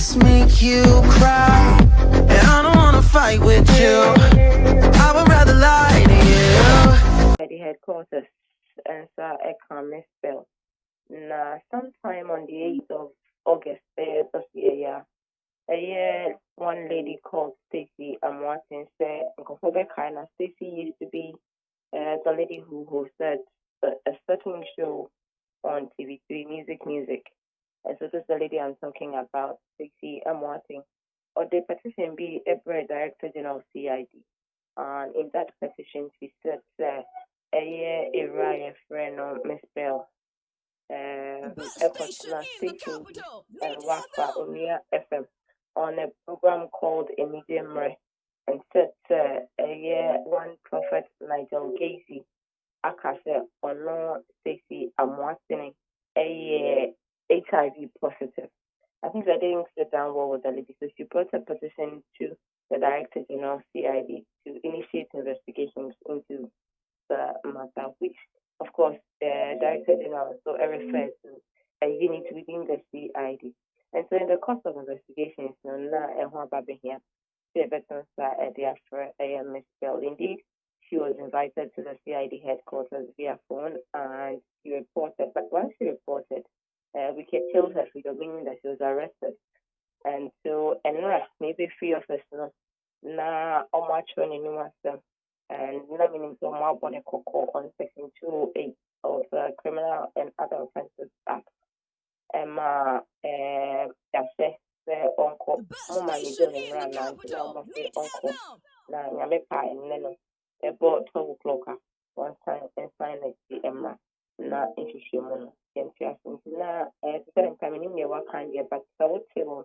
just make you cry. And I don't wanna fight with you. I would rather lie to you. At the headquarters, and so I can misspell. Now, sometime on the 8th of August uh, this year, yeah, a year, one lady called Stacy Amoateng said, kind of Stacy used to be uh, the lady who hosted a, a certain show on TV3, Music Music. And so this is the lady I'm talking about, Stacey Amoateng. Or the petition be a director general CID. And in that petition, she said, uh, a year, a riot friend, Miss Bell Epotla Station and Wafa Omia FM on a program called Emidemre and said uh, a year one prophet Nigel Gaisie Akase Ono Stacey Amwasini a year HIV positive. I think that didn't sit down well with the lady, so she brought a petition to the Director General CID to initiate investigations into the matter, which of course, the Director General also referred to a unit within the CID. And so, in the course of investigations, here, the veterans are the Miss Bell. Indeed, she was invited to the CID headquarters via phone and she reported. But once she reported, uh, we can tell her freedom, meaning that she was arrested. And so, and maybe three of us, na ọmụ n'ime asem and meaning so more body on section 208 of the Criminal and Other Offences Act. Um, uh, uh, yɛahyɛ sɛ ɔnkɔ mo ma ne dɛ ne mmara nante na ɔmo sɛ ɔnkɔ na nyame paa ɛnnɛ no ɛbɔ twelve o'clock a wɔnsan nsan na si na eh, no na ɛte sɛ nka menim deɛ waka deɛ but sɛ wote mu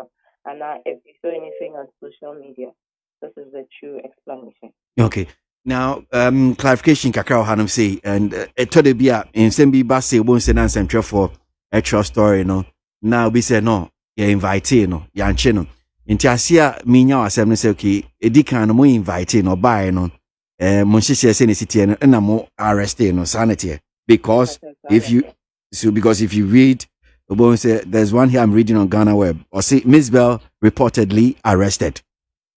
a anaa if you saw anything on social media. This is the true explanation. Okay. Now, um, clarification kakra hanum say and ɛtɔ de bi a nsɛm bi ba se wɔn nsɛm na nsɛmtwerɛfoɔ ɛtwerɛ story no. Na obi sɛ no yɛ invite no no nti ase a minya wɔ asɛm no sɛ okay edi kan no mo invite no ɔbaaɛ no. Ɛɛ mo nhyehyɛ sɛ ne si arrest no teɛ because if you so because if you read there's one here I'm reading on GhanaWeb. Or see Mzbel reportedly arrested.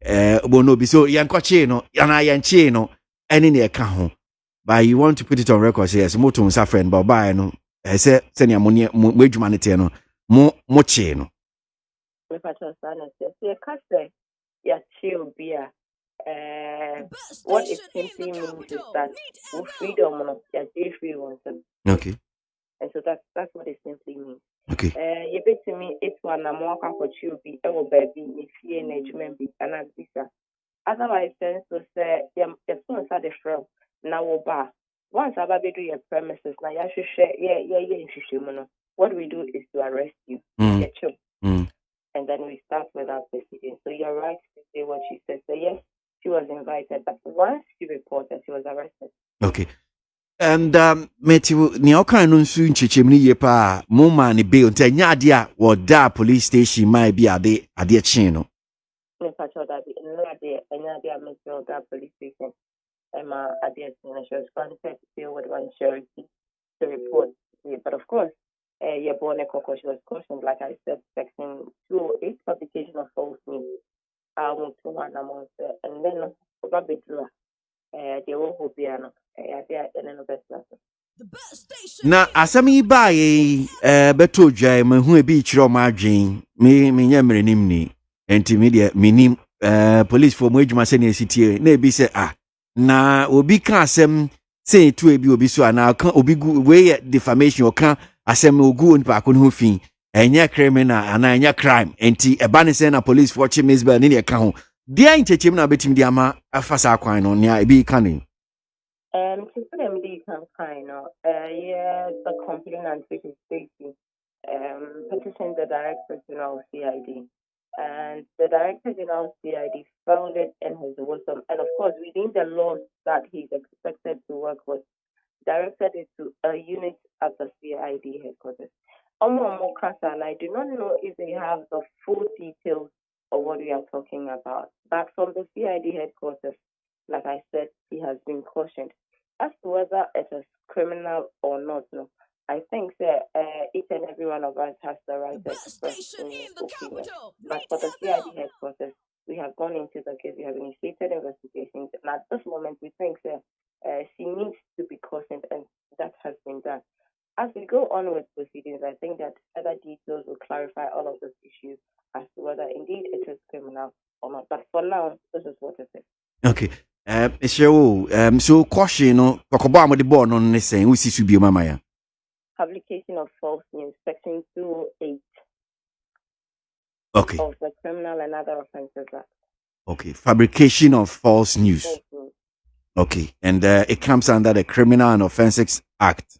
Eh no so yɛnkɔkyee no anaa yɛnkyee no ɛne ne ɛka ho. But you want to put it on record say yes moto no ba ɔbaeɛ no. Ɛɛ sɛ sɛnea mo ne mo adwuma no teɛ no mo mo kyee no. Mepakyɛ saa na sɛ sɛ yɛka sɛ yɛakyee obi a what it simply means is that wo freedom no yɛagye free wɔn nsɛm okay. And so that's that's what it simply means. Okay. Eh, yɛbɛtumi etu anamɔ akɔ akɔkye obi wɔ baabi ne fie na adwuma bi anaa bisa otherwise nso sɛ yɛto nsa de frɛ na woba a once aba bɛdu yɛ premises na yɛahwehwɛ yɛ yɛyɛ nhwehwɛmu no what we do is to arrest you. Mm. yɛkyew mm. and then we start with our proceedings so you're right to say what she said. So yes she was invited but once she reported she was arrested. Okay. And um, Matthew, nea ɔkan no nso nkyekyɛmu no yie paa mo maa ne bail nti ɛnyɛ adeɛ a wɔda police station maa bi ade adeɛ kyee no. Mepakyɛ ɔda bi nnura adeɛ ɛnyɛ adeɛ a mɛsɛ ɔda police station. Adeɛ kyee no she was granted bail with one charity to report but of course uh, yɛbɔ ne kɔkɔ she was cautioned like I said section two oh eight publication of false news a wɔn to hɔ anamɔ sɛ ɛnɛ no ɔba bɛduru a deɛ wɔ hɔ bia no na asɛm yi baa yɛ ɛɛ bɛtɔ dwa yi ma hu ebi kyerɛ ɔmo adwen me me nyɛ mmerenim ni nti mi deɛ minim ɛɛ polisifoɔ mo adwuma sɛ na esi tie na ebi sɛ ah na obi ka asɛm sɛ etu ebi obi so anaa ɔka obi gu wei yɛ defamation ɔka asɛm ogu nipa ko ne ho fi ɛnyɛ criminal anaa ɛnyɛ crime nti ɛba ne sɛ na polisifoɔ kye Mzbel ne deɛ ka ho deɛ nkyɛkyɛm na abɛtumi de ama afa saa kwan no nea ebi ka ne. To put them lead campaign, uh, yeah, the complainant, which is Stacey, um, petitioned the Director General CID. And the Director General CID found it in his wisdom. And of course, within the laws that he's expected to work with, directed it to a unit at the CID headquarters. Omo and I do not know if they have the full details of what we are talking about. But from the CID headquarters, like I said, he has been cautioned. As to whether it is criminal or not, no, I think that uh, each and every one of us has the right to express any opinion. But for the CID headquarters, we have gone into the case, we have initiated investigations, and at this moment, we think that uh, she needs to be cautioned, and that has been done. As we go on with proceedings, I think that other details will clarify all of those issues as to whether indeed it is criminal or not. But for now, this is what it is. Okay. Um, um, so caution, no, kɔkɔbɔ a mɔde bɔɔl no ne sɛn wosi so bio mama ya. Publication of false news, section 208 Okay. of the Criminal and Other Offences Act. Okay. Fabrication of false news. False news. Okay. And uh, it comes under the Criminal and Offences Act.